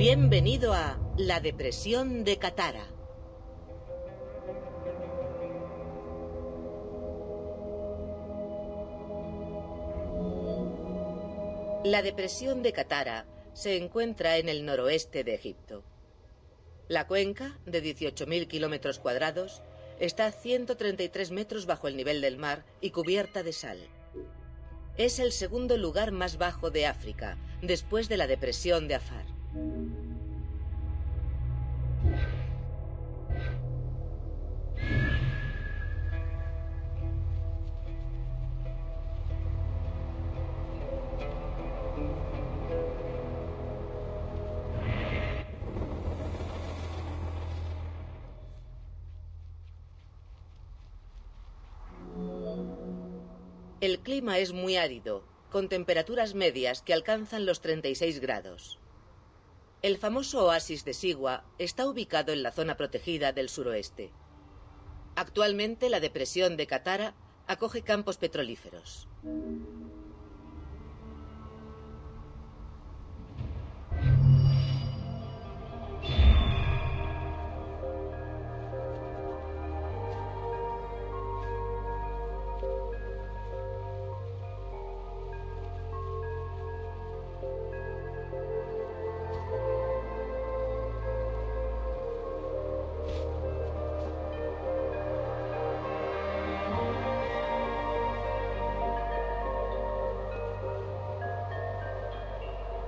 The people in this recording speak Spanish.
Bienvenido a la depresión de Katara. La depresión de Katara se encuentra en el noroeste de Egipto. La cuenca, de 18.000 kilómetros cuadrados, está a 133 metros bajo el nivel del mar y cubierta de sal. Es el segundo lugar más bajo de África, después de la depresión de Afar. El clima es muy árido, con temperaturas medias que alcanzan los 36 grados. El famoso oasis de Sigua está ubicado en la zona protegida del suroeste. Actualmente la depresión de Katara acoge campos petrolíferos.